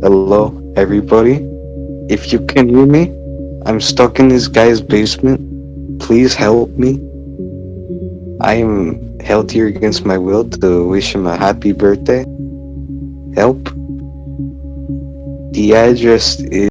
Hello, everybody. If you can hear me, I'm stuck in this guy's basement. Please help me. I am held here against my will to wish him a happy birthday. Help. The address is